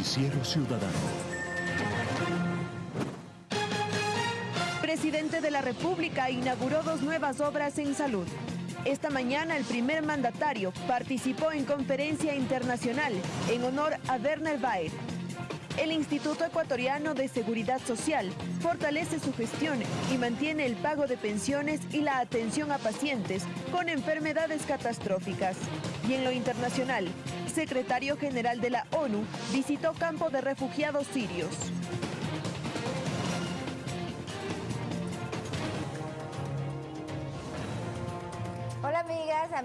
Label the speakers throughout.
Speaker 1: Noticiero Ciudadano.
Speaker 2: Presidente de la República inauguró dos nuevas obras en salud. Esta mañana el primer mandatario participó en conferencia internacional en honor a Werner Baer, el Instituto Ecuatoriano de Seguridad Social fortalece su gestión y mantiene el pago de pensiones y la atención a pacientes con enfermedades catastróficas. Y en lo internacional, secretario general de la ONU visitó campo de refugiados sirios.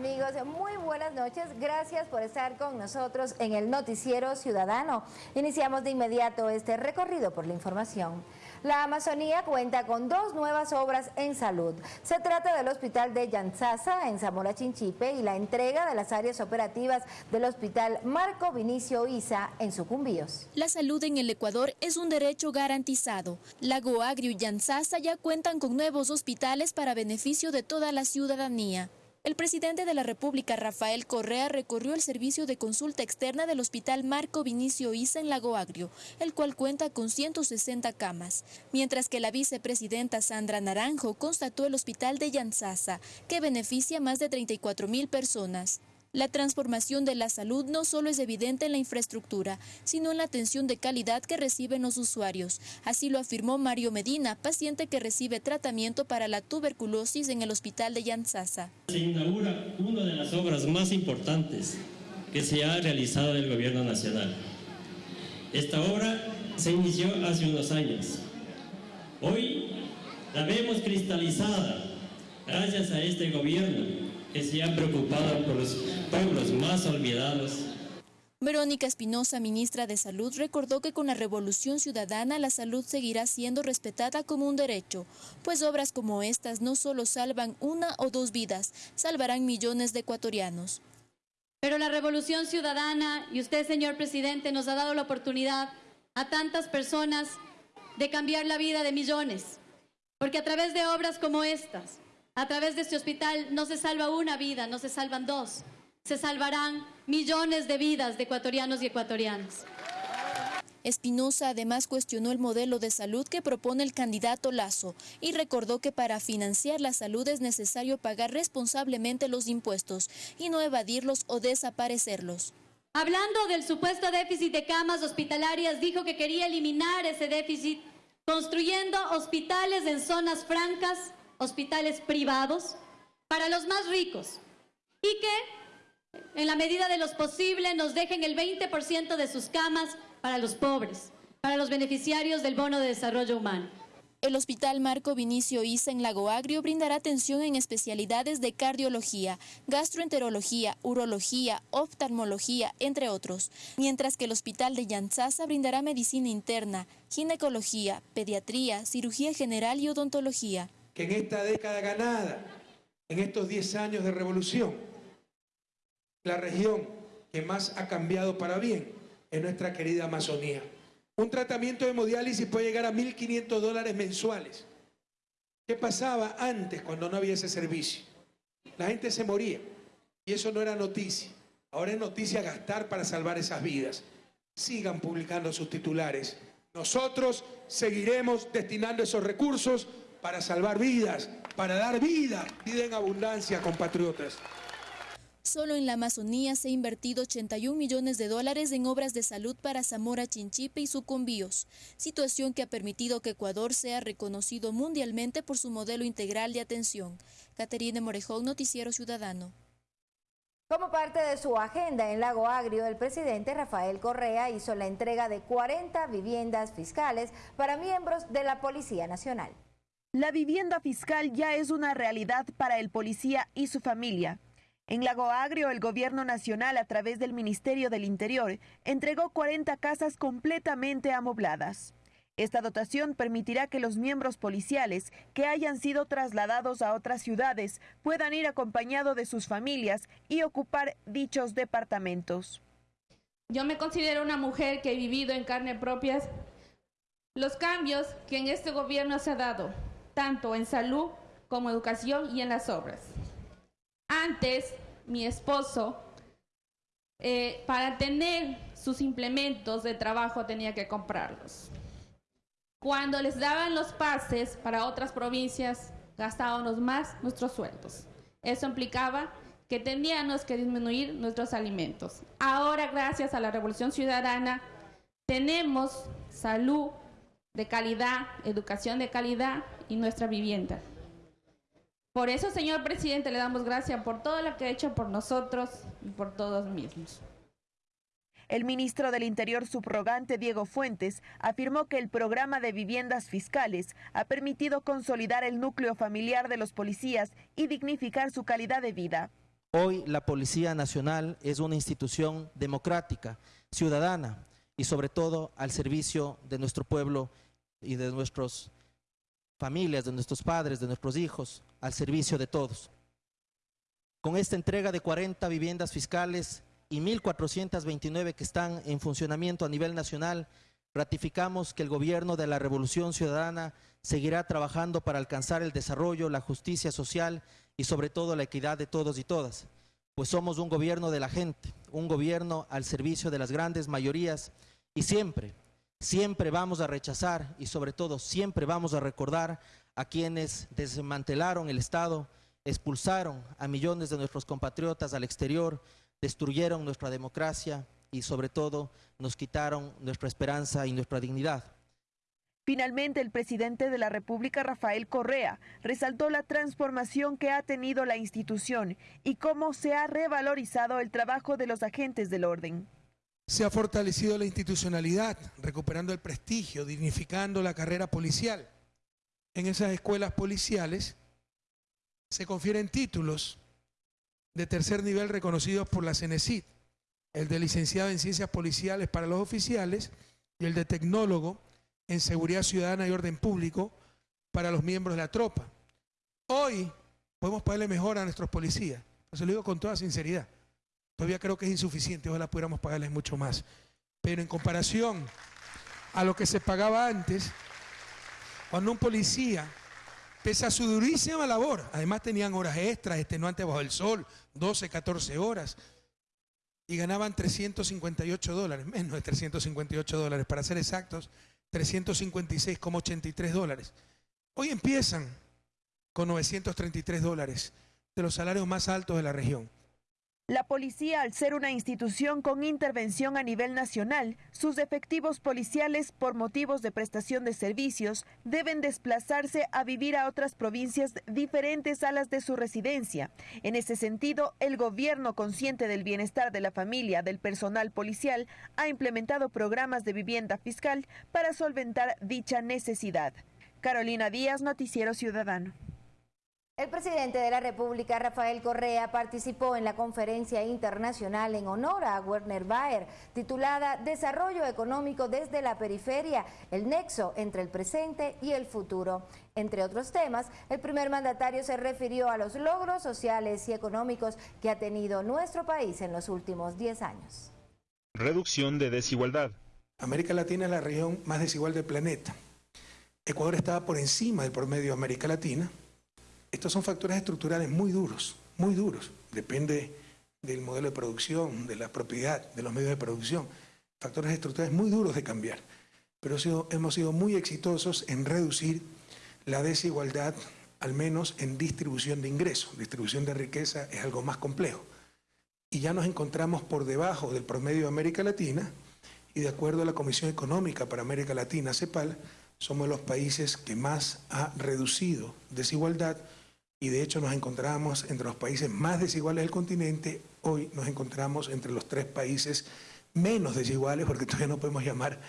Speaker 3: Amigos, muy buenas noches. Gracias por estar con nosotros en el Noticiero Ciudadano. Iniciamos de inmediato este recorrido por la información. La Amazonía cuenta con dos nuevas obras en salud. Se trata del Hospital de Yanzasa en Zamora Chinchipe y la entrega de las áreas operativas del Hospital Marco Vinicio Isa en Sucumbíos.
Speaker 4: La salud en el Ecuador es un derecho garantizado. Lago Agrio y Yanzasa ya cuentan con nuevos hospitales para beneficio de toda la ciudadanía. El presidente de la República, Rafael Correa, recorrió el servicio de consulta externa del Hospital Marco Vinicio Isa en Lago Agrio, el cual cuenta con 160 camas, mientras que la vicepresidenta Sandra Naranjo constató el Hospital de Yanzasa, que beneficia a más de 34 mil personas. La transformación de la salud no solo es evidente en la infraestructura, sino en la atención de calidad que reciben los usuarios. Así lo afirmó Mario Medina, paciente que recibe tratamiento para la tuberculosis en el hospital de Yanzasa.
Speaker 5: Se inaugura una de las obras más importantes que se ha realizado en el gobierno nacional. Esta obra se inició hace unos años. Hoy la vemos cristalizada gracias a este gobierno que se ha preocupado por los pueblos más olvidados.
Speaker 4: Verónica Espinosa, ministra de Salud, recordó que con la revolución ciudadana la salud seguirá siendo respetada como un derecho, pues obras como estas no solo salvan una o dos vidas, salvarán millones de ecuatorianos.
Speaker 6: Pero la revolución ciudadana y usted, señor presidente, nos ha dado la oportunidad a tantas personas de cambiar la vida de millones, porque a través de obras como estas, a través de este hospital no se salva una vida, no se salvan dos, se salvarán millones de vidas de ecuatorianos y ecuatorianas.
Speaker 4: Espinosa además cuestionó el modelo de salud que propone el candidato Lazo y recordó que para financiar la salud es necesario pagar responsablemente los impuestos y no evadirlos o desaparecerlos.
Speaker 6: Hablando del supuesto déficit de camas hospitalarias, dijo que quería eliminar ese déficit construyendo hospitales en zonas francas hospitales privados para los más ricos y que en la medida de los posible nos dejen el 20% de sus camas para los pobres, para los beneficiarios del bono de desarrollo humano.
Speaker 4: El Hospital Marco Vinicio Isa en Lago Agrio brindará atención en especialidades de cardiología, gastroenterología, urología, oftalmología, entre otros, mientras que el Hospital de Yanzasa brindará medicina interna, ginecología, pediatría, cirugía general y odontología
Speaker 7: que en esta década ganada, en estos 10 años de revolución, la región que más ha cambiado para bien es nuestra querida Amazonía. Un tratamiento de hemodiálisis puede llegar a 1.500 dólares mensuales. ¿Qué pasaba antes cuando no había ese servicio? La gente se moría y eso no era noticia. Ahora es noticia gastar para salvar esas vidas. Sigan publicando sus titulares. Nosotros seguiremos destinando esos recursos para salvar vidas, para dar vida, vida en abundancia, compatriotas.
Speaker 4: Solo en la Amazonía se ha invertido 81 millones de dólares en obras de salud para Zamora, Chinchipe y Sucumbíos, situación que ha permitido que Ecuador sea reconocido mundialmente por su modelo integral de atención. Caterine Morejón, Noticiero Ciudadano.
Speaker 3: Como parte de su agenda en Lago Agrio, el presidente Rafael Correa hizo la entrega de 40 viviendas fiscales para miembros de la Policía Nacional.
Speaker 2: La vivienda fiscal ya es una realidad para el policía y su familia. En Lago Agrio, el gobierno nacional, a través del Ministerio del Interior, entregó 40 casas completamente amobladas. Esta dotación permitirá que los miembros policiales que hayan sido trasladados a otras ciudades puedan ir acompañados de sus familias y ocupar dichos departamentos.
Speaker 8: Yo me considero una mujer que he vivido en carne propia los cambios que en este gobierno se ha dado tanto en salud como educación y en las obras. Antes, mi esposo eh, para tener sus implementos de trabajo tenía que comprarlos. Cuando les daban los pases para otras provincias, gastábamos más nuestros sueldos. Eso implicaba que teníamos que disminuir nuestros alimentos. Ahora, gracias a la Revolución Ciudadana, tenemos salud de calidad, educación de calidad y nuestra vivienda. Por eso, señor presidente, le damos gracias por todo lo que ha hecho por nosotros y por todos mismos.
Speaker 2: El ministro del Interior subrogante Diego Fuentes afirmó que el programa de viviendas fiscales ha permitido consolidar el núcleo familiar de los policías y dignificar su calidad de vida.
Speaker 1: Hoy la Policía Nacional es una institución democrática, ciudadana y sobre todo al servicio de nuestro pueblo y de nuestras familias, de nuestros padres, de nuestros hijos, al servicio de todos. Con esta entrega de 40 viviendas fiscales y 1.429 que están en funcionamiento a nivel nacional, ratificamos que el gobierno de la Revolución Ciudadana seguirá trabajando para alcanzar el desarrollo, la justicia social y sobre todo la equidad de todos y todas, pues somos un gobierno de la gente, un gobierno al servicio de las grandes mayorías y siempre, siempre vamos a rechazar y sobre todo siempre vamos a recordar a quienes desmantelaron el Estado, expulsaron a millones de nuestros compatriotas al exterior, destruyeron nuestra democracia y sobre todo nos quitaron nuestra esperanza y nuestra dignidad.
Speaker 2: Finalmente, el presidente de la República, Rafael Correa, resaltó la transformación que ha tenido la institución y cómo se ha revalorizado el trabajo de los agentes del orden.
Speaker 7: Se ha fortalecido la institucionalidad, recuperando el prestigio, dignificando la carrera policial. En esas escuelas policiales se confieren títulos de tercer nivel reconocidos por la CENESID, el de licenciado en ciencias policiales para los oficiales y el de tecnólogo en seguridad ciudadana y orden público para los miembros de la tropa. Hoy podemos pagarle mejor a nuestros policías, se lo digo con toda sinceridad. Todavía creo que es insuficiente, ojalá pudiéramos pagarles mucho más. Pero en comparación a lo que se pagaba antes, cuando un policía pese a su durísima labor, además tenían horas extras, extenuantes bajo el sol, 12, 14 horas, y ganaban 358 dólares, menos de 358 dólares, para ser exactos, 356,83 dólares. Hoy empiezan con 933 dólares, de los salarios más altos de la región.
Speaker 2: La policía, al ser una institución con intervención a nivel nacional, sus efectivos policiales, por motivos de prestación de servicios, deben desplazarse a vivir a otras provincias diferentes a las de su residencia. En ese sentido, el gobierno, consciente del bienestar de la familia del personal policial, ha implementado programas de vivienda fiscal para solventar dicha necesidad. Carolina Díaz, Noticiero Ciudadano.
Speaker 3: El presidente de la República, Rafael Correa, participó en la conferencia internacional en honor a Werner Baer, titulada Desarrollo Económico desde la Periferia, el nexo entre el presente y el futuro. Entre otros temas, el primer mandatario se refirió a los logros sociales y económicos que ha tenido nuestro país en los últimos 10 años.
Speaker 9: Reducción de desigualdad.
Speaker 7: América Latina es la región más desigual del planeta. Ecuador estaba por encima del promedio de América Latina estos son factores estructurales muy duros, muy duros. Depende del modelo de producción, de la propiedad, de los medios de producción. Factores estructurales muy duros de cambiar. Pero hemos sido muy exitosos en reducir la desigualdad, al menos en distribución de ingresos. Distribución de riqueza es algo más complejo. Y ya nos encontramos por debajo del promedio de América Latina y de acuerdo a la Comisión Económica para América Latina, CEPAL, somos los países que más ha reducido desigualdad y de hecho nos encontramos entre los países más desiguales del continente, hoy nos encontramos entre los tres países menos desiguales, porque todavía no podemos llamar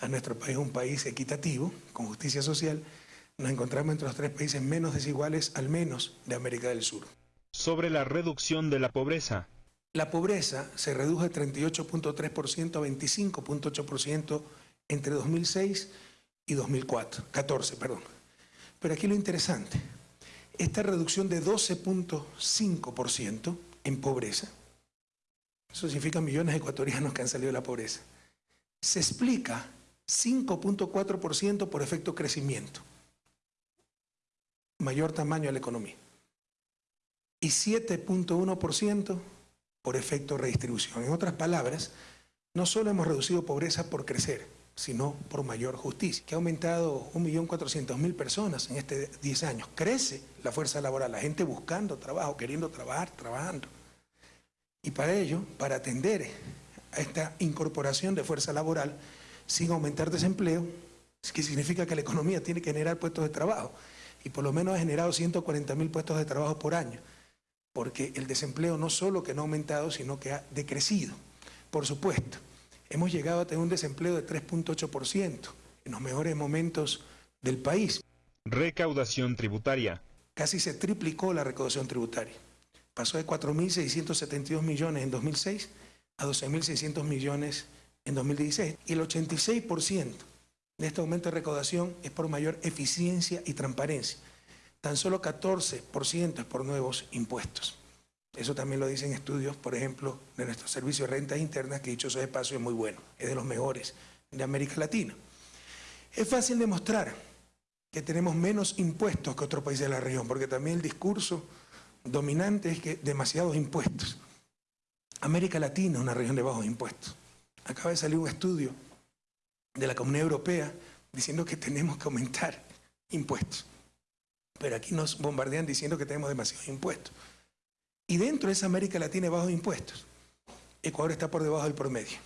Speaker 7: a nuestro país un país equitativo, con justicia social, nos encontramos entre los tres países menos desiguales, al menos de América del Sur.
Speaker 9: Sobre la reducción de la pobreza.
Speaker 7: La pobreza se redujo de 38.3% a 25.8% entre 2006 y 2004, 14, perdón. Pero aquí lo interesante, esta reducción de 12.5% en pobreza, eso significa millones de ecuatorianos que han salido de la pobreza, se explica 5.4% por efecto crecimiento, mayor tamaño de la economía, y 7.1% por efecto redistribución. En otras palabras, no solo hemos reducido pobreza por crecer, sino por mayor justicia, que ha aumentado 1.400.000 personas en este 10 años. Crece la fuerza laboral, la gente buscando trabajo, queriendo trabajar, trabajando. Y para ello, para atender a esta incorporación de fuerza laboral sin aumentar desempleo, que significa que la economía tiene que generar puestos de trabajo. Y por lo menos ha generado 140.000 puestos de trabajo por año, porque el desempleo no solo que no ha aumentado, sino que ha decrecido. Por supuesto, hemos llegado a tener un desempleo de 3.8% en los mejores momentos del país.
Speaker 9: Recaudación tributaria.
Speaker 7: Casi se triplicó la recaudación tributaria. Pasó de 4.672 millones en 2006 a 12.600 millones en 2016. Y el 86% de este aumento de recaudación es por mayor eficiencia y transparencia. Tan solo 14% es por nuevos impuestos. Eso también lo dicen estudios, por ejemplo, de nuestro servicio de rentas internas, que dicho sea paso es muy bueno, es de los mejores de América Latina. Es fácil demostrar que tenemos menos impuestos que otros países de la región, porque también el discurso dominante es que demasiados impuestos. América Latina es una región de bajos impuestos. Acaba de salir un estudio de la Comunidad Europea diciendo que tenemos que aumentar impuestos. Pero aquí nos bombardean diciendo que tenemos demasiados impuestos. Y dentro de esa América Latina de bajos impuestos, Ecuador está por debajo del promedio.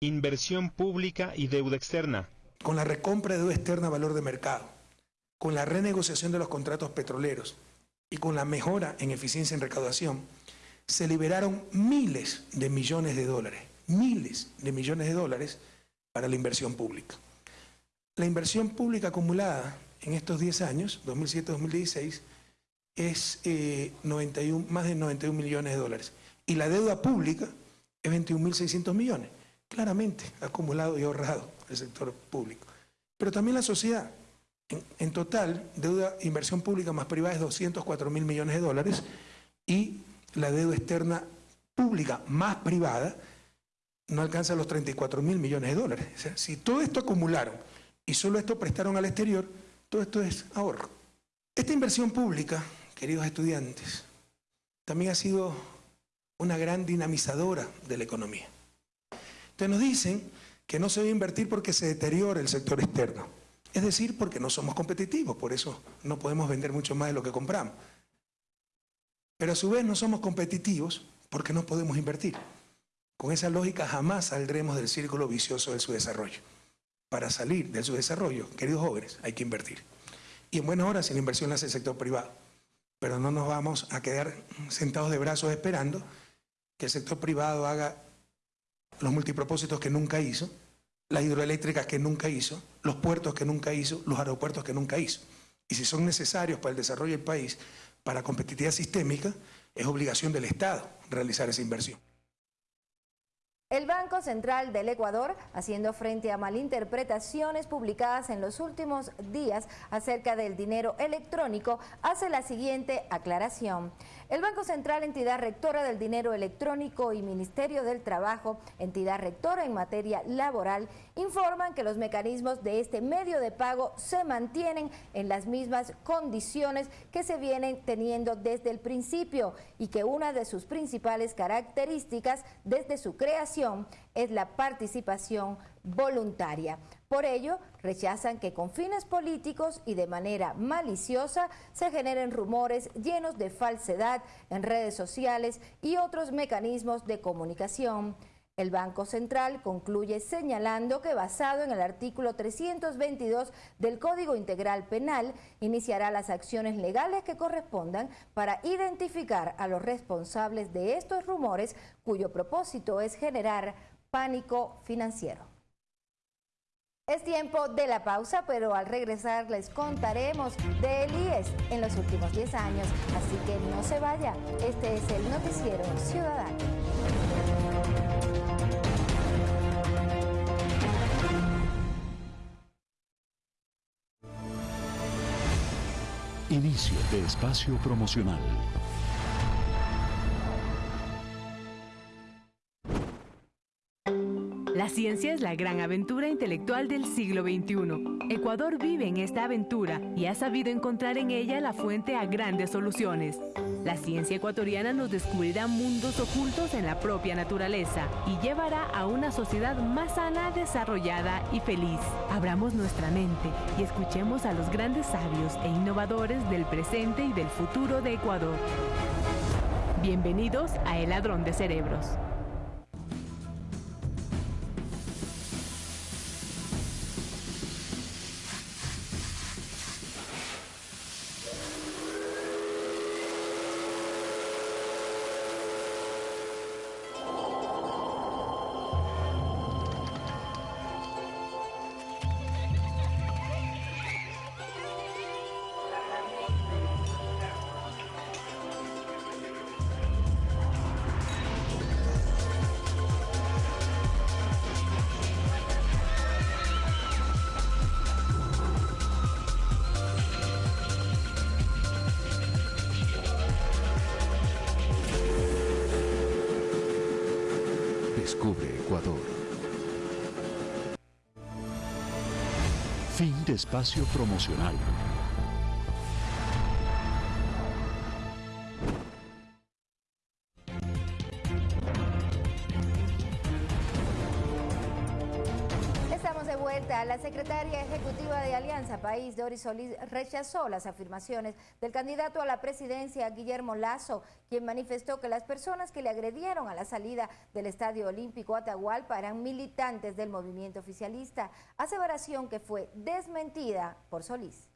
Speaker 9: Inversión pública y deuda externa.
Speaker 7: Con la recompra de deuda externa a valor de mercado, con la renegociación de los contratos petroleros y con la mejora en eficiencia en recaudación, se liberaron miles de millones de dólares, miles de millones de dólares para la inversión pública. La inversión pública acumulada en estos 10 años, 2007-2016, es 91, eh, más de 91 millones de dólares. Y la deuda pública es 21.600 millones. Claramente acumulado y ahorrado el sector público. Pero también la sociedad. En, total, deuda, inversión pública más privada es 204 mil millones de dólares y la deuda externa pública más privada no alcanza los 34 mil millones de dólares. O sea, si todo esto acumularon y solo esto prestaron al exterior, todo esto es ahorro. Esta inversión pública, queridos estudiantes, también ha sido una gran dinamizadora de la economía. Entonces nos dicen que no se debe invertir porque se deteriora el sector externo. Es decir, porque no somos competitivos, por eso no podemos vender mucho más de lo que compramos. Pero a su vez no somos competitivos porque no podemos invertir. Con esa lógica jamás saldremos del círculo vicioso de su desarrollo. Para salir de su desarrollo, queridos jóvenes, hay que invertir. Y en buenas horas, la inversión la hace el sector privado. Pero no nos vamos a quedar sentados de brazos esperando que el sector privado haga los multipropósitos que nunca hizo, las hidroeléctricas que nunca hizo, los puertos que nunca hizo, los aeropuertos que nunca hizo. Y si son necesarios para el desarrollo del país, para competitividad sistémica, es obligación del Estado realizar esa inversión.
Speaker 3: El Banco Central del Ecuador, haciendo frente a malinterpretaciones publicadas en los últimos días acerca del dinero electrónico, hace la siguiente aclaración. El Banco Central, entidad rectora del dinero electrónico y Ministerio del Trabajo, entidad rectora en materia laboral, informan que los mecanismos de este medio de pago se mantienen en las mismas condiciones que se vienen teniendo desde el principio y que una de sus principales características desde su creación es la participación voluntaria. Por ello, rechazan que con fines políticos y de manera maliciosa se generen rumores llenos de falsedad en redes sociales y otros mecanismos de comunicación. El Banco Central concluye señalando que basado en el artículo 322 del Código Integral Penal, iniciará las acciones legales que correspondan para identificar a los responsables de estos rumores cuyo propósito es generar pánico financiero. Es tiempo de la pausa, pero al regresar les contaremos de Elías en los últimos 10 años, así que no se vaya. Este es el Noticiero Ciudadano.
Speaker 10: Inicio de espacio promocional.
Speaker 11: La ciencia es la gran aventura intelectual del siglo XXI. Ecuador vive en esta aventura y ha sabido encontrar en ella la fuente a grandes soluciones. La ciencia ecuatoriana nos descubrirá mundos ocultos en la propia naturaleza y llevará a una sociedad más sana, desarrollada y feliz. Abramos nuestra mente y escuchemos a los grandes sabios e innovadores del presente y del futuro de Ecuador. Bienvenidos a El Ladrón de Cerebros.
Speaker 10: Espacio promocional.
Speaker 3: País, Doris Solís, rechazó las afirmaciones del candidato a la presidencia, Guillermo Lazo, quien manifestó que las personas que le agredieron a la salida del Estadio Olímpico Atahualpa eran militantes del movimiento oficialista, aseveración que fue desmentida por Solís.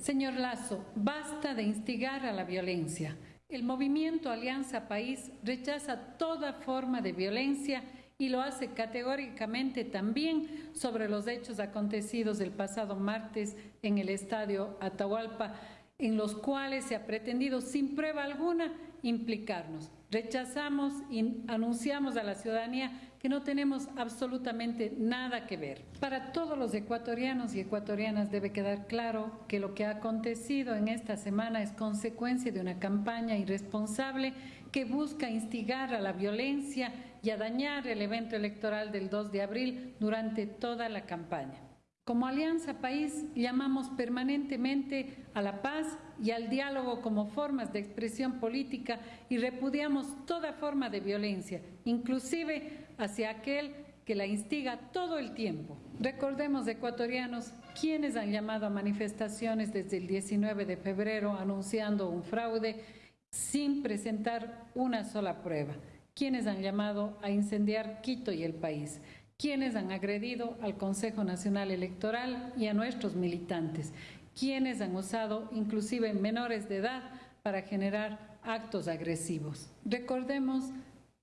Speaker 12: Señor Lazo, basta de instigar a la violencia. El movimiento Alianza País rechaza toda forma de violencia y lo hace categóricamente también sobre los hechos acontecidos el pasado martes en el estadio Atahualpa, en los cuales se ha pretendido sin prueba alguna implicarnos. Rechazamos y anunciamos a la ciudadanía que no tenemos absolutamente nada que ver. Para todos los ecuatorianos y ecuatorianas debe quedar claro que lo que ha acontecido en esta semana es consecuencia de una campaña irresponsable que busca instigar a la violencia y a dañar el evento electoral del 2 de abril durante toda la campaña. Como Alianza País llamamos permanentemente a la paz y al diálogo como formas de expresión política y repudiamos toda forma de violencia, inclusive hacia aquel que la instiga todo el tiempo. Recordemos, ecuatorianos, quienes han llamado a manifestaciones desde el 19 de febrero anunciando un fraude sin presentar una sola prueba, quienes han llamado a incendiar Quito y el país quienes han agredido al Consejo Nacional Electoral y a nuestros militantes, quienes han usado inclusive menores de edad para generar actos agresivos. Recordemos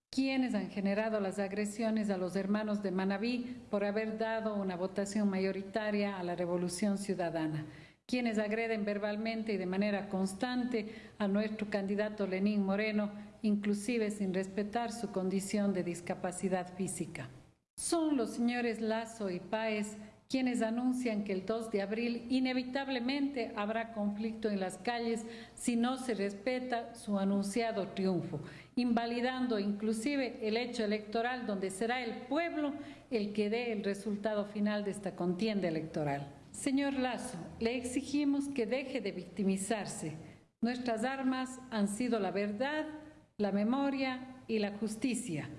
Speaker 12: quienes han generado las agresiones a los hermanos de Manabí por haber dado una votación mayoritaria a la Revolución Ciudadana, quienes agreden verbalmente y de manera constante a nuestro candidato Lenín Moreno, inclusive sin respetar su condición de discapacidad física. Son los señores Lazo y Páez quienes anuncian que el 2 de abril inevitablemente habrá conflicto en las calles si no se respeta su anunciado triunfo, invalidando inclusive el hecho electoral donde será el pueblo el que dé el resultado final de esta contienda electoral. Señor Lazo, le exigimos que deje de victimizarse. Nuestras armas han sido la verdad, la memoria y la justicia,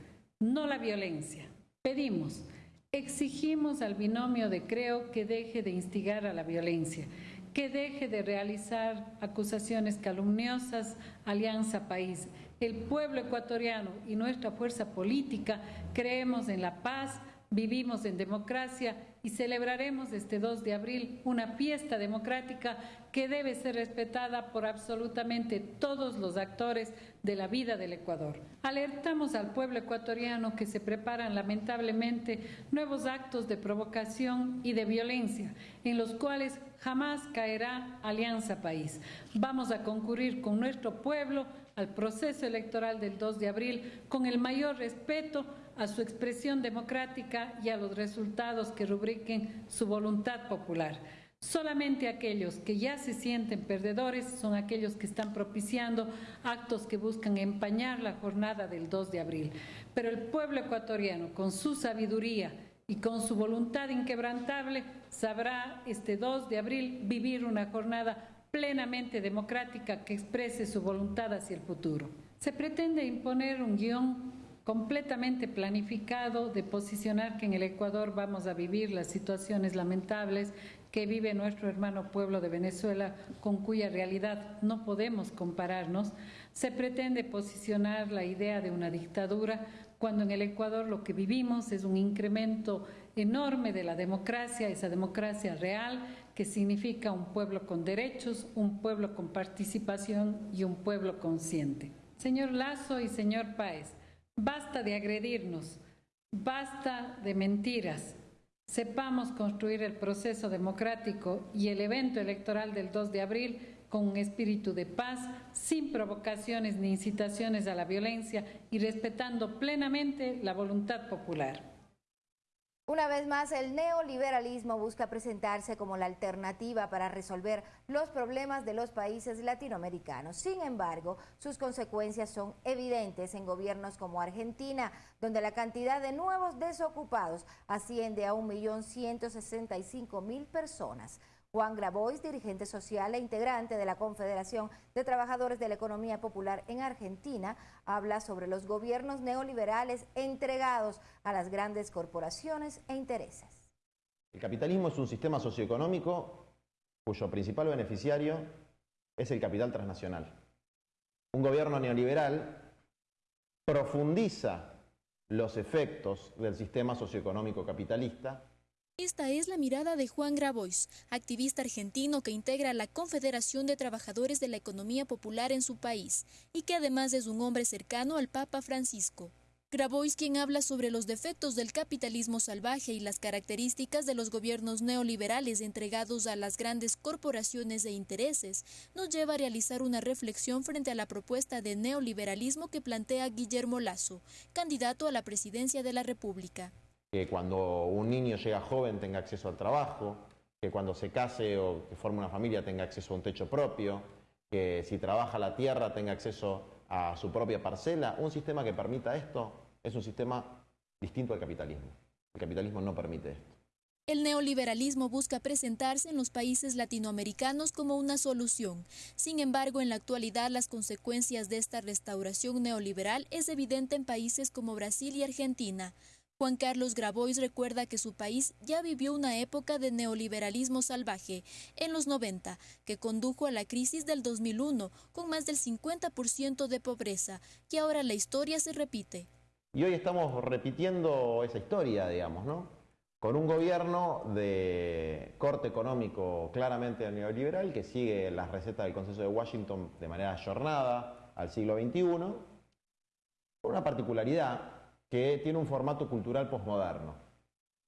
Speaker 12: no la violencia. Pedimos, exigimos al binomio de Creo que deje de instigar a la violencia, que deje de realizar acusaciones calumniosas, Alianza País. El pueblo ecuatoriano y nuestra fuerza política creemos en la paz, vivimos en democracia y celebraremos este 2 de abril una fiesta democrática que debe ser respetada por absolutamente todos los actores de la vida del Ecuador. Alertamos al pueblo ecuatoriano que se preparan lamentablemente nuevos actos de provocación y de violencia en los cuales jamás caerá Alianza País. Vamos a concurrir con nuestro pueblo al proceso electoral del 2 de abril con el mayor respeto a su expresión democrática y a los resultados que rubriquen su voluntad popular. Solamente aquellos que ya se sienten perdedores son aquellos que están propiciando actos que buscan empañar la jornada del 2 de abril. Pero el pueblo ecuatoriano, con su sabiduría y con su voluntad inquebrantable, sabrá este 2 de abril vivir una jornada plenamente democrática que exprese su voluntad hacia el futuro. Se pretende imponer un guion completamente planificado de posicionar que en el Ecuador vamos a vivir las situaciones lamentables que vive nuestro hermano pueblo de Venezuela, con cuya realidad no podemos compararnos, se pretende posicionar la idea de una dictadura cuando en el Ecuador lo que vivimos es un incremento enorme de la democracia, esa democracia real que significa un pueblo con derechos, un pueblo con participación y un pueblo consciente. Señor Lazo y señor Páez, Basta de agredirnos, basta de mentiras. Sepamos construir el proceso democrático y el evento electoral del 2 de abril con un espíritu de paz, sin provocaciones ni incitaciones a la violencia y respetando plenamente la voluntad popular.
Speaker 3: Una vez más, el neoliberalismo busca presentarse como la alternativa para resolver los problemas de los países latinoamericanos. Sin embargo, sus consecuencias son evidentes en gobiernos como Argentina, donde la cantidad de nuevos desocupados asciende a 1.165.000 personas. Juan Grabois, dirigente social e integrante de la Confederación de Trabajadores de la Economía Popular en Argentina, habla sobre los gobiernos neoliberales entregados a las grandes corporaciones e intereses.
Speaker 13: El capitalismo es un sistema socioeconómico cuyo principal beneficiario es el capital transnacional. Un gobierno neoliberal profundiza los efectos del sistema socioeconómico capitalista
Speaker 4: esta es la mirada de Juan Grabois, activista argentino que integra la Confederación de Trabajadores de la Economía Popular en su país y que además es un hombre cercano al Papa Francisco. Grabois, quien habla sobre los defectos del capitalismo salvaje y las características de los gobiernos neoliberales entregados a las grandes corporaciones e intereses, nos lleva a realizar una reflexión frente a la propuesta de neoliberalismo que plantea Guillermo Lazo, candidato a la presidencia de la República
Speaker 13: que cuando un niño llega joven tenga acceso al trabajo, que cuando se case o que forme una familia tenga acceso a un techo propio, que si trabaja la tierra tenga acceso a su propia parcela. Un sistema que permita esto es un sistema distinto al capitalismo. El capitalismo no permite esto.
Speaker 4: El neoliberalismo busca presentarse en los países latinoamericanos como una solución. Sin embargo, en la actualidad las consecuencias de esta restauración neoliberal es evidente en países como Brasil y Argentina. Juan Carlos Grabois recuerda que su país ya vivió una época de neoliberalismo salvaje en los 90, que condujo a la crisis del 2001 con más del 50% de pobreza, y ahora la historia se repite.
Speaker 13: Y hoy estamos repitiendo esa historia, digamos, ¿no? Con un gobierno de corte económico claramente neoliberal que sigue las recetas del Consenso de Washington de manera ayornada al siglo XXI, con una particularidad que tiene un formato cultural posmoderno,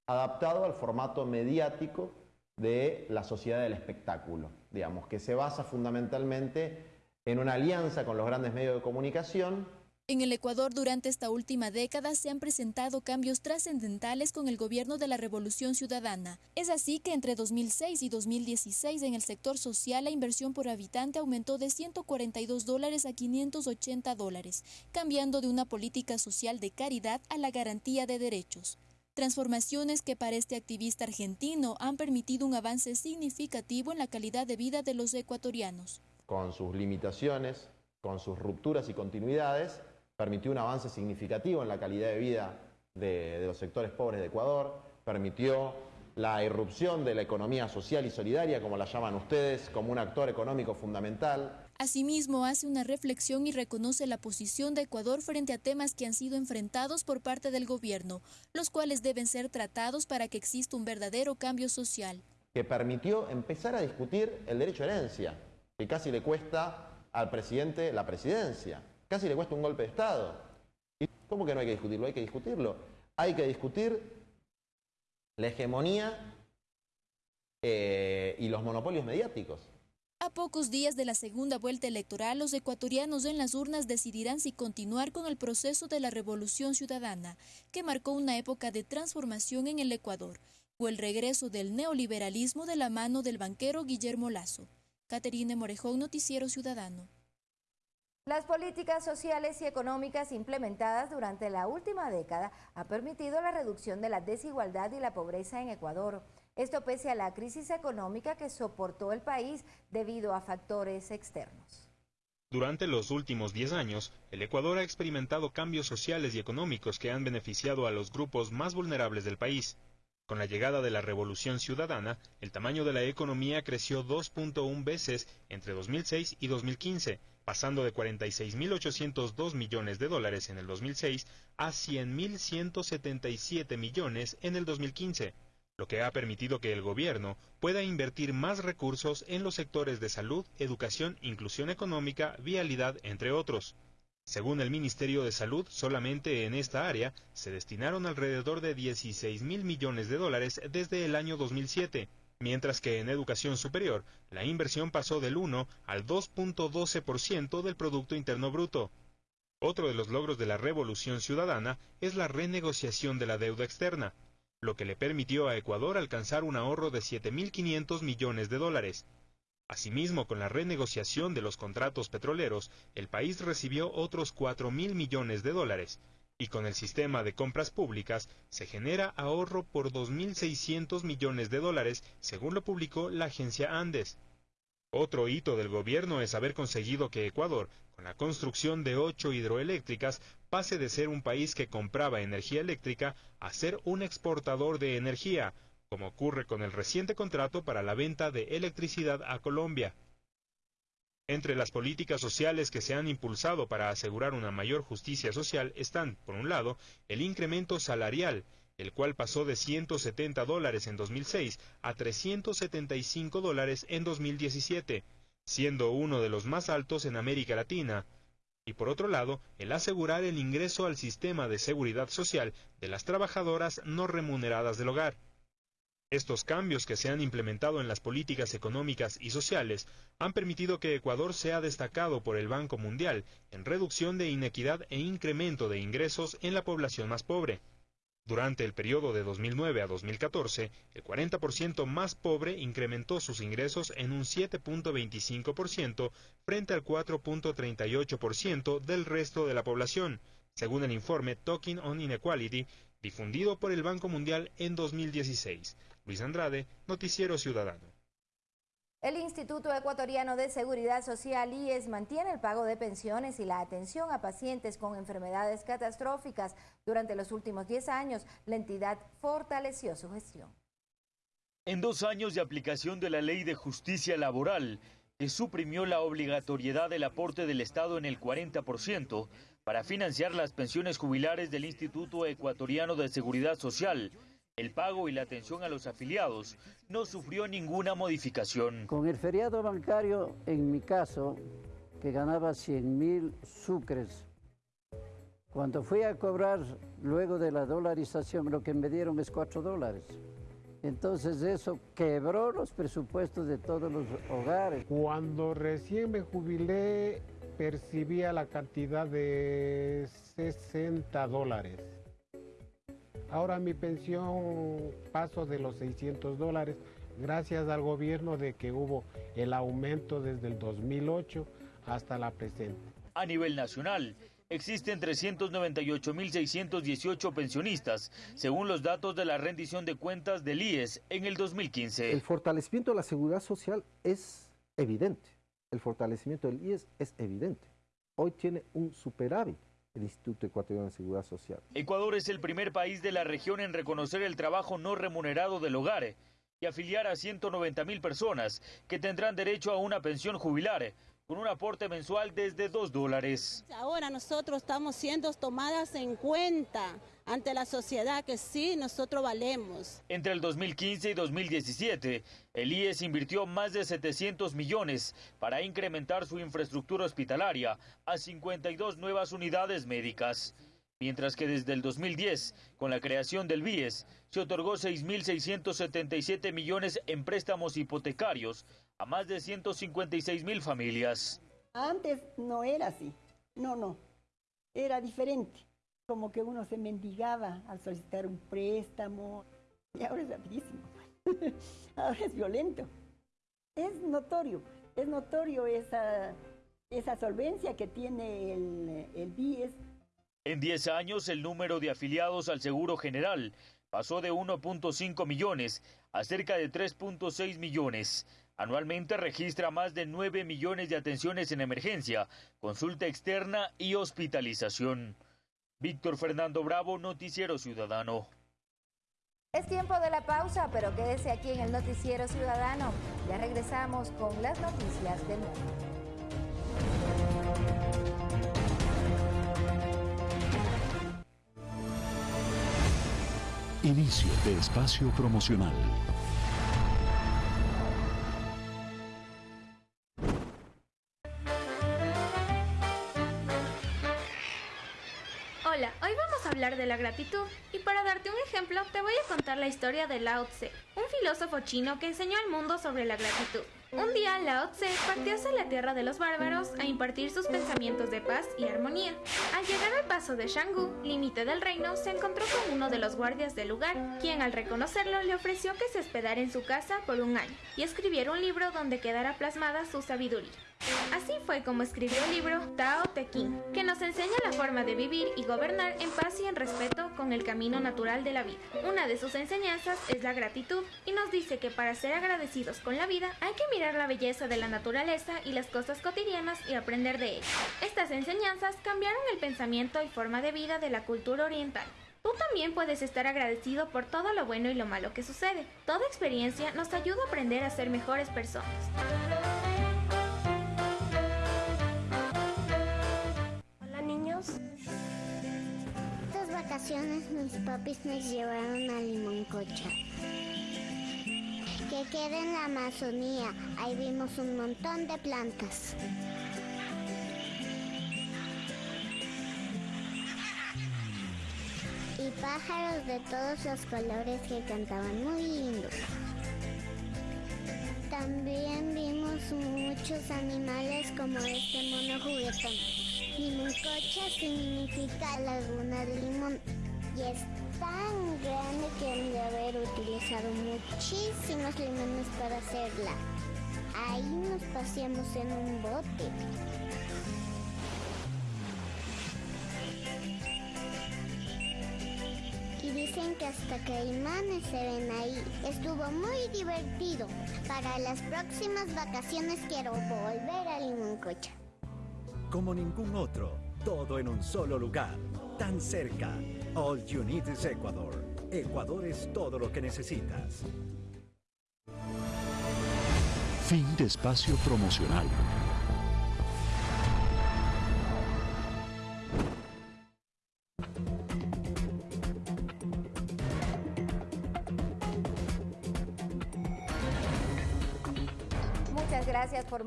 Speaker 13: adaptado al formato mediático de la sociedad del espectáculo, digamos, que se basa fundamentalmente en una alianza con los grandes medios de comunicación
Speaker 4: en el Ecuador durante esta última década se han presentado cambios trascendentales con el gobierno de la Revolución Ciudadana. Es así que entre 2006 y 2016 en el sector social la inversión por habitante aumentó de 142 dólares a 580 dólares, cambiando de una política social de caridad a la garantía de derechos. Transformaciones que para este activista argentino han permitido un avance significativo en la calidad de vida de los ecuatorianos.
Speaker 13: Con sus limitaciones, con sus rupturas y continuidades, permitió un avance significativo en la calidad de vida de, los sectores pobres de Ecuador, permitió la irrupción de la economía social y solidaria, como la llaman ustedes, como un actor económico fundamental.
Speaker 4: Asimismo, hace una reflexión y reconoce la posición de Ecuador frente a temas que han sido enfrentados por parte del gobierno, los cuales deben ser tratados para que exista un verdadero cambio social.
Speaker 13: Que permitió empezar a discutir el derecho a herencia, que casi le cuesta al presidente la presidencia casi le cuesta un golpe de Estado. ¿Y cómo que no hay que discutirlo? Hay que discutirlo. Hay que discutir la hegemonía eh, y los monopolios mediáticos.
Speaker 4: A pocos días de la segunda vuelta electoral, los ecuatorianos en las urnas decidirán si continuar con el proceso de la revolución ciudadana, que marcó una época de transformación en el Ecuador o el regreso del neoliberalismo de la mano del banquero Guillermo Lazo. Caterine Morejón, Noticiero Ciudadano.
Speaker 3: Las políticas sociales y económicas implementadas durante la última década ha permitido la reducción de la desigualdad y la pobreza en Ecuador. Esto pese a la crisis económica que soportó el país debido a factores externos.
Speaker 9: Durante los últimos 10 años, el Ecuador ha experimentado cambios sociales y económicos que han beneficiado a los grupos más vulnerables del país. Con la llegada de la revolución ciudadana, el tamaño de la economía creció 2.1 veces entre 2006 y 2015, pasando de 46.802 millones de dólares en el 2006 a 100.177 millones en el 2015, lo que ha permitido que el gobierno pueda invertir más recursos en los sectores de salud, educación, inclusión económica, vialidad, entre otros. Según el Ministerio de Salud, solamente en esta área se destinaron alrededor de 16 mil millones de dólares desde el año 2007, mientras que en educación superior la inversión pasó del 1 al 2.12% del Producto Interno Bruto. Otro de los logros de la Revolución Ciudadana es la renegociación de la deuda externa, lo que le permitió a Ecuador alcanzar un ahorro de 7.500 millones de dólares. Asimismo, con la renegociación de los contratos petroleros, el país recibió otros 4 mil millones de dólares, y con el sistema de compras públicas se genera ahorro por 2.600 millones de dólares, según lo publicó la agencia Andes. Otro hito del gobierno es haber conseguido que Ecuador, con la construcción de ocho hidroeléctricas, pase de ser un país que compraba energía eléctrica a ser un exportador de energía, como ocurre con el reciente contrato para la venta de electricidad a Colombia. Entre las políticas sociales que se han impulsado para asegurar una mayor justicia social están, por un lado, el incremento salarial, el cual pasó de 170 dólares en 2006 a 375 dólares en 2017, siendo uno de los más altos en América Latina. Y por otro lado, el asegurar el ingreso al sistema de seguridad social de las trabajadoras no remuneradas del hogar. Estos cambios que se han implementado en las políticas económicas y sociales han permitido que Ecuador sea destacado por el Banco Mundial en reducción de inequidad e incremento de ingresos en la población más pobre. Durante el periodo de 2009 a 2014, el 40% más pobre incrementó sus ingresos en un 7.25% frente al 4.38% del resto de la población, según el informe Talking on Inequality difundido por el Banco Mundial en 2016. Luis Andrade, Noticiero Ciudadano.
Speaker 3: El Instituto Ecuatoriano de Seguridad Social IES mantiene el pago de pensiones y la atención a pacientes con enfermedades catastróficas. Durante los últimos 10 años, la entidad fortaleció su gestión.
Speaker 14: En dos años de aplicación de la Ley de Justicia Laboral, que suprimió la obligatoriedad del aporte del Estado en el 40% para financiar las pensiones jubilares del Instituto Ecuatoriano de Seguridad Social, el pago y la atención a los afiliados no sufrió ninguna modificación.
Speaker 15: Con el feriado bancario, en mi caso, que ganaba 100 mil sucres, cuando fui a cobrar luego de la dolarización, lo que me dieron es 4 dólares. Entonces eso quebró los presupuestos de todos los hogares.
Speaker 16: Cuando recién me jubilé, percibía la cantidad de 60 dólares. Ahora mi pensión paso de los 600 dólares gracias al gobierno de que hubo el aumento desde el 2008 hasta la presente.
Speaker 14: A nivel nacional, existen 398.618 pensionistas, según los datos de la rendición de cuentas del IES en el 2015.
Speaker 17: El fortalecimiento de la seguridad social es evidente. El fortalecimiento del IES es evidente. Hoy tiene un superávit el Instituto Ecuatoriano de Seguridad Social.
Speaker 14: Ecuador es el primer país de la región en reconocer el trabajo no remunerado del hogar y afiliar a 190 mil personas que tendrán derecho a una pensión jubilar con un aporte mensual desde 2 dólares.
Speaker 18: Ahora nosotros estamos siendo tomadas en cuenta ante la sociedad que sí, nosotros valemos.
Speaker 14: Entre el 2015 y 2017, el IES invirtió más de 700 millones para incrementar su infraestructura hospitalaria a 52 nuevas unidades médicas. Mientras que desde el 2010, con la creación del BIES, se otorgó 6.677 millones en préstamos hipotecarios a más de 156 mil familias.
Speaker 19: Antes no era así, no, no, era diferente, como que uno se mendigaba al solicitar un préstamo. Y ahora es rapidísimo. ahora es violento. Es notorio, es notorio esa, esa solvencia que tiene el, el BIES.
Speaker 14: En 10 años, el número de afiliados al Seguro General pasó de 1.5 millones a cerca de 3.6 millones. Anualmente registra más de 9 millones de atenciones en emergencia, consulta externa y hospitalización. Víctor Fernando Bravo, Noticiero Ciudadano.
Speaker 3: Es tiempo de la pausa, pero quédese aquí en el Noticiero Ciudadano. Ya regresamos con las noticias del mundo.
Speaker 10: Inicio de espacio promocional.
Speaker 20: Hablar de la gratitud y para darte un ejemplo te voy a contar la historia de Lao Tse, un filósofo chino que enseñó al mundo sobre la gratitud. Un día Lao Tse partió hacia la tierra de los bárbaros a impartir sus pensamientos de paz y armonía. Al llegar al paso de Shanggu, límite del reino, se encontró con uno de los guardias del lugar, quien al reconocerlo le ofreció que se hospedara en su casa por un año y escribiera un libro donde quedara plasmada su sabiduría. Así fue como escribió el libro Tao Te Ching, que nos enseña la forma de vivir y gobernar en paz y en respeto con el camino natural de la vida. Una de sus enseñanzas es la gratitud y nos dice que para ser agradecidos con la vida hay que mirar la belleza de la naturaleza y las cosas cotidianas y aprender de ellas. Estas enseñanzas cambiaron el pensamiento y forma de vida de la cultura oriental. Tú también puedes estar agradecido por todo lo bueno y lo malo que sucede. Toda experiencia nos ayuda a aprender a ser mejores personas.
Speaker 21: Vacaciones mis papis nos llevaron a Limoncocha. Que queda en la Amazonía. Ahí vimos un montón de plantas. Y pájaros de todos los colores que cantaban muy lindos. También vimos muchos animales como este mono juguetón. Limoncocha significa laguna de limón y es tan grande que han de haber utilizado muchísimos limones para hacerla. Ahí nos paseamos en un bote. Y dicen que hasta caimanes se ven ahí. Estuvo muy divertido. Para las próximas vacaciones quiero volver a Limoncocha.
Speaker 22: Como ningún otro, todo en un solo lugar, tan cerca. All you need is Ecuador. Ecuador es todo lo que necesitas.
Speaker 10: Fin de espacio promocional.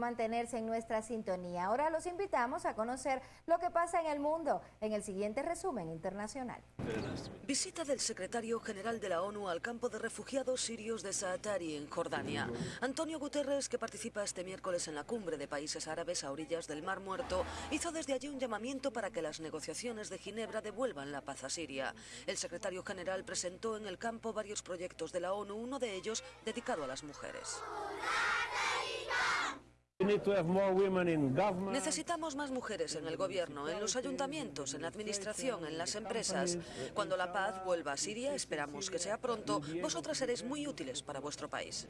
Speaker 3: Mantenerse en nuestra sintonía. Ahora los invitamos a conocer lo que pasa en el mundo en el siguiente resumen internacional.
Speaker 23: Visita del secretario general de la ONU al campo de refugiados sirios de Saatari, en Jordania. Antonio Guterres, que participa este miércoles en la cumbre de países árabes a orillas del Mar Muerto, hizo desde allí un llamamiento para que las negociaciones de Ginebra devuelvan la paz a Siria. El secretario general presentó en el campo varios proyectos de la ONU, uno de ellos dedicado a las mujeres. Necesitamos más mujeres en el gobierno, en los ayuntamientos, en la administración, en las empresas. Cuando la paz vuelva a Siria, esperamos que sea pronto, vosotras seréis muy útiles para vuestro país.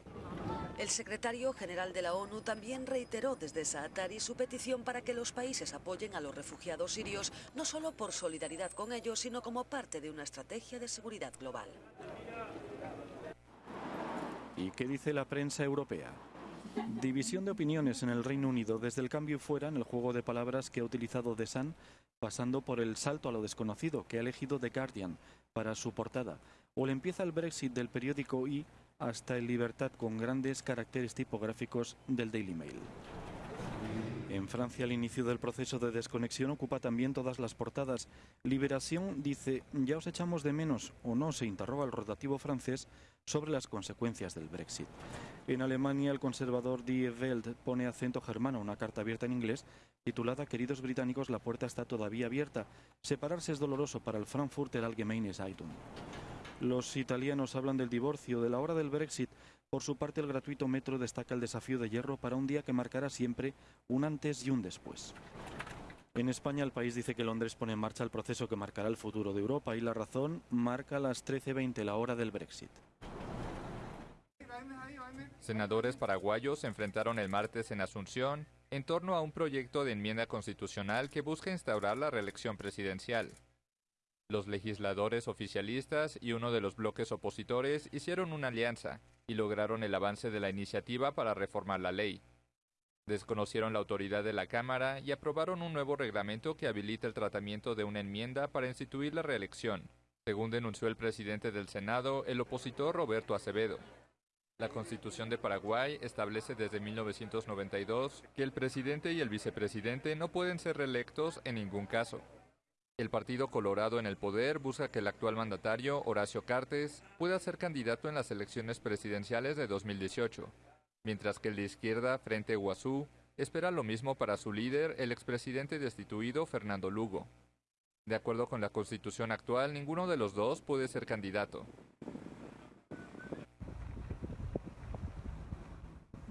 Speaker 23: El secretario general de la ONU también reiteró desde Saatari su petición para que los países apoyen a los refugiados sirios, no solo por solidaridad con ellos, sino como parte de una estrategia de seguridad global.
Speaker 24: ¿Y qué dice la prensa europea? División de opiniones en el Reino Unido desde el cambio fuera en el juego de palabras que ha utilizado The Sun, pasando por el salto a lo desconocido que ha elegido The Guardian para su portada, o le empieza el Brexit del periódico I hasta el Libertad con grandes caracteres tipográficos del Daily Mail. En Francia, el inicio del proceso de desconexión ocupa también todas las portadas. Liberación dice, ya os echamos de menos, o no, se interroga el rotativo francés sobre las consecuencias del Brexit. En Alemania, el conservador Die Welt pone acento germano una carta abierta en inglés titulada Queridos británicos, la puerta está todavía abierta. Separarse es doloroso para el Frankfurter Allgemeine Zeitung. Los italianos hablan del divorcio, de la hora del Brexit. Por su parte, el gratuito metro destaca el desafío de hierro para un día que marcará siempre un antes y un después. En España, el país dice que Londres pone en marcha el proceso que marcará el futuro de Europa y la razón marca las 13.20, la hora del Brexit.
Speaker 25: Senadores paraguayos se enfrentaron el martes en Asunción en torno a un proyecto de enmienda constitucional que busca instaurar la reelección presidencial. Los legisladores oficialistas y uno de los bloques opositores hicieron una alianza y lograron el avance de la iniciativa para reformar la ley. Desconocieron la autoridad de la Cámara y aprobaron un nuevo reglamento que habilita el tratamiento de una enmienda para instituir la reelección, según denunció el presidente del Senado, el opositor Roberto Acevedo. La Constitución de Paraguay establece desde 1992 que el presidente y el vicepresidente no pueden ser reelectos en ningún caso. El Partido Colorado en el poder busca que el actual mandatario, Horacio Cartes, pueda ser candidato en las elecciones presidenciales de 2018 mientras que el de izquierda, Frente Guazú, espera lo mismo para su líder, el expresidente destituido Fernando Lugo. De acuerdo con la constitución actual, ninguno de los dos puede ser candidato.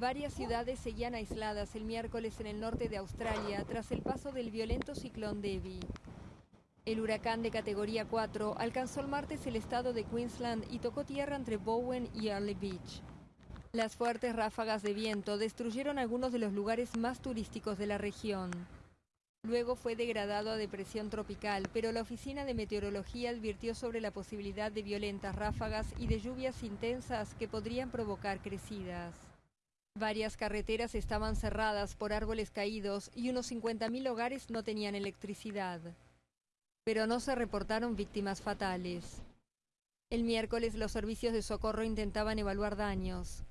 Speaker 26: Varias ciudades seguían aisladas el miércoles en el norte de Australia tras el paso del violento ciclón Debbie. El huracán de categoría 4 alcanzó el martes el estado de Queensland y tocó tierra entre Bowen y Early Beach. Las fuertes ráfagas de viento destruyeron algunos de los lugares más turísticos de la región. Luego fue degradado a depresión tropical, pero la Oficina de Meteorología advirtió sobre la posibilidad de violentas ráfagas y de lluvias intensas que podrían provocar crecidas. Varias carreteras estaban cerradas por árboles caídos y unos 50.000 hogares no tenían electricidad. Pero no se reportaron víctimas fatales. El miércoles los servicios de socorro intentaban evaluar daños.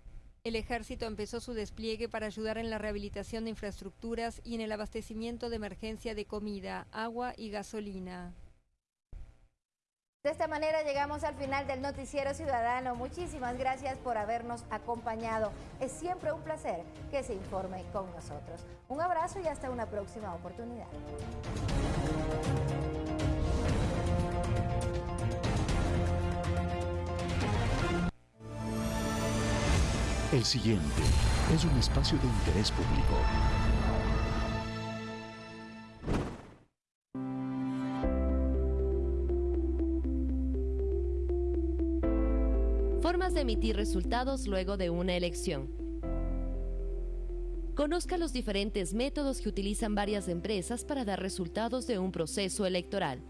Speaker 26: El ejército empezó su despliegue para ayudar en la rehabilitación de infraestructuras y en el abastecimiento de emergencia de comida, agua y gasolina.
Speaker 3: De esta manera llegamos al final del Noticiero Ciudadano. Muchísimas gracias por habernos acompañado. Es siempre un placer que se informe con nosotros. Un abrazo y hasta una próxima oportunidad.
Speaker 10: El siguiente es un espacio de interés público.
Speaker 27: Emitir resultados luego de una elección. Conozca los diferentes métodos que utilizan varias empresas para dar resultados de un proceso electoral.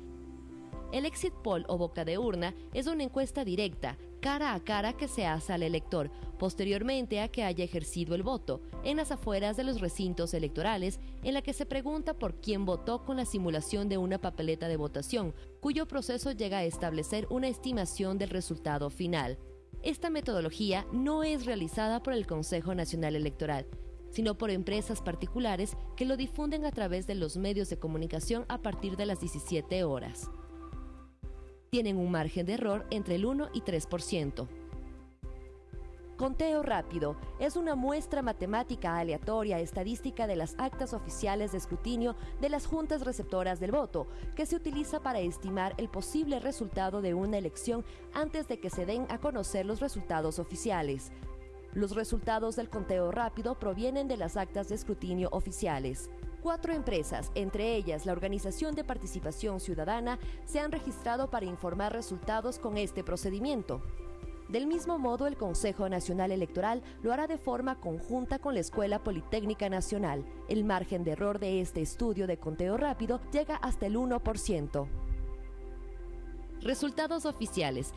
Speaker 27: El exit poll o boca de urna es una encuesta directa, cara a cara que se hace al elector, posteriormente a que haya ejercido el voto, en las afueras de los recintos electorales, en la que se pregunta por quién votó con la simulación de una papeleta de votación, cuyo proceso llega a establecer una estimación del resultado final. Esta metodología no es realizada por el Consejo Nacional Electoral, sino por empresas particulares que lo difunden a través de los medios de comunicación a partir de las 17 horas tienen un margen de error entre el 1 y 3%. Conteo rápido es una muestra matemática aleatoria estadística de las actas oficiales de escrutinio de las juntas receptoras del voto, que se utiliza para estimar el posible resultado de una elección antes de que se den a conocer los resultados oficiales. Los resultados del conteo rápido provienen de las actas de escrutinio oficiales. Cuatro empresas, entre ellas la Organización de Participación Ciudadana, se han registrado para informar resultados con este procedimiento. Del mismo modo, el Consejo Nacional Electoral lo hará de forma conjunta con la Escuela Politécnica Nacional. El margen de error de este estudio de conteo rápido llega hasta el 1%. Resultados oficiales.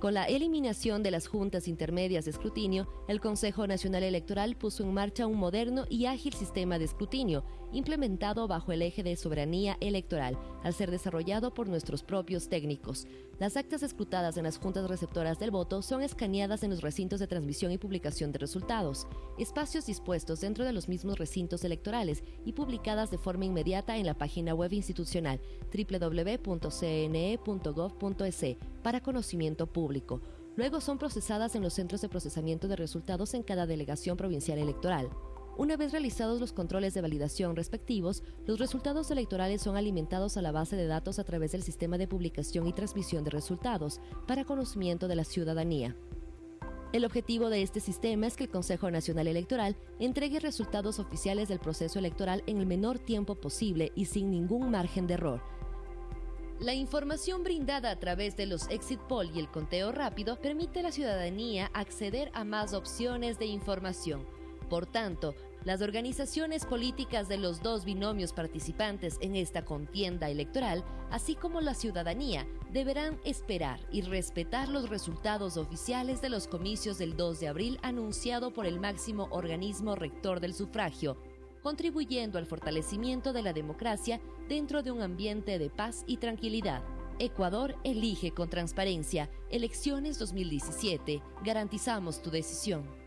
Speaker 27: Con la eliminación de las juntas intermedias de escrutinio, el Consejo Nacional Electoral puso en marcha un moderno y ágil sistema de escrutinio, implementado bajo el eje de soberanía electoral, al ser desarrollado por nuestros propios técnicos. Las actas escrutadas en las juntas receptoras del voto son escaneadas en los recintos de transmisión y publicación de resultados, espacios dispuestos dentro de los mismos recintos electorales y publicadas de forma inmediata en la página web institucional www.cne.gov.es para conocimiento público. Luego son procesadas en los centros de procesamiento de resultados en cada delegación provincial electoral. Una vez realizados los controles de validación respectivos, los resultados electorales son alimentados a la base de datos a través del sistema de publicación y transmisión de resultados para conocimiento de la ciudadanía. El objetivo de este sistema es que el Consejo Nacional Electoral entregue resultados oficiales del proceso electoral en el menor tiempo posible y sin ningún margen de error. La información brindada a través de los exit poll y el conteo rápido permite a la ciudadanía acceder a más opciones de información. Por tanto, las organizaciones políticas de los dos binomios participantes en esta contienda electoral, así como la ciudadanía, deberán esperar y respetar los resultados oficiales de los comicios del 2 de abril anunciado por el máximo organismo rector del sufragio, contribuyendo al fortalecimiento de la democracia dentro de un ambiente de paz y tranquilidad. Ecuador elige con transparencia. Elecciones 2017. Garantizamos tu decisión.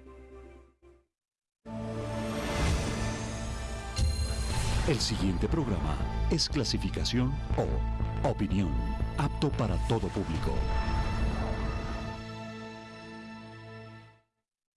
Speaker 10: El siguiente programa es clasificación O, opinión, apto para todo público.